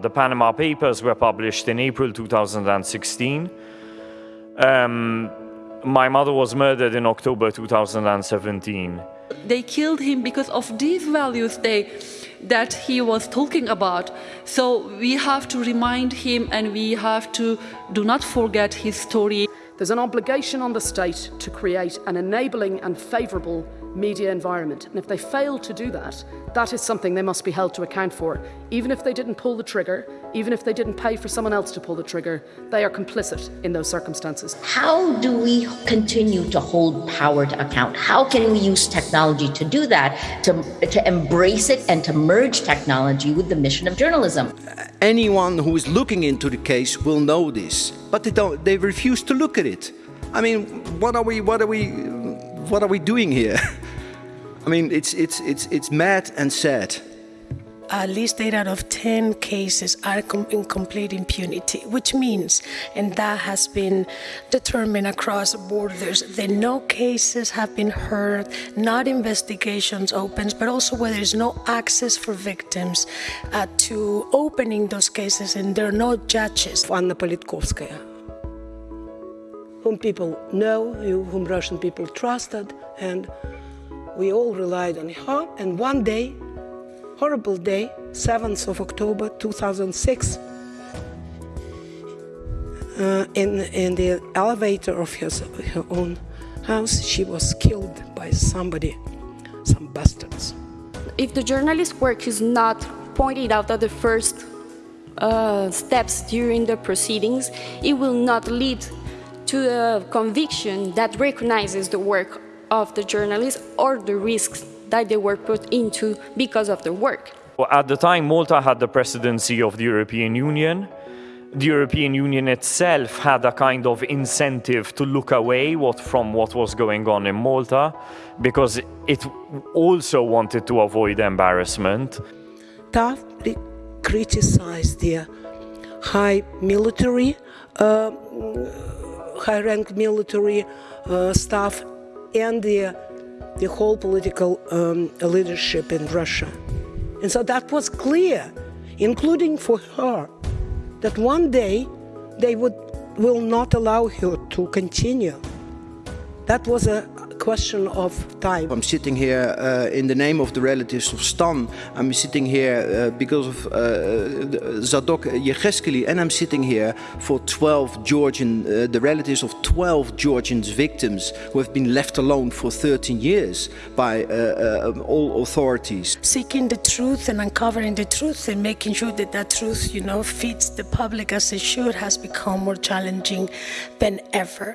The Panama Papers were published in April 2016. Um, my mother was murdered in October 2017. They killed him because of these values they, that he was talking about. So we have to remind him and we have to do not forget his story. There's an obligation on the state to create an enabling and favourable media environment. And if they fail to do that, that is something they must be held to account for. Even if they didn't pull the trigger, even if they didn't pay for someone else to pull the trigger, they are complicit in those circumstances. How do we continue to hold power to account? How can we use technology to do that, to, to embrace it and to merge technology with the mission of journalism? Uh, anyone who is looking into the case will know this, but they, don't, they refuse to look at it. I mean, what are we, what are we, what are we doing here? I mean, it's, it's, it's, it's mad and sad. At least 8 out of 10 cases are in complete impunity, which means, and that has been determined across borders, that no cases have been heard, not investigations opened, but also where there's no access for victims uh, to opening those cases and there are no judges. Anna Politkovskaya, whom people know, whom Russian people trusted, and we all relied on her. And one day, horrible day, 7th of October 2006, uh, in, in the elevator of his, her own house, she was killed by somebody, some bastards. If the journalist's work is not pointed out at the first uh, steps during the proceedings, it will not lead to a conviction that recognizes the work of the journalists or the risks that they were put into because of their work. At the time, Malta had the presidency of the European Union. The European Union itself had a kind of incentive to look away what, from what was going on in Malta because it also wanted to avoid embarrassment. Toughly criticized the high military, uh, high-ranked military uh, staff and the, the whole political um, leadership in Russia. And so that was clear, including for her, that one day they would, will not allow her to continue. That was a question of time. I'm sitting here uh, in the name of the relatives of Stan. I'm sitting here uh, because of uh, Zadok Yehezkeli and I'm sitting here for 12 Georgian, uh, the relatives of 12 Georgian victims who have been left alone for 13 years by uh, uh, all authorities. Seeking the truth and uncovering the truth and making sure that that truth, you know, feeds the public as it should has become more challenging than ever.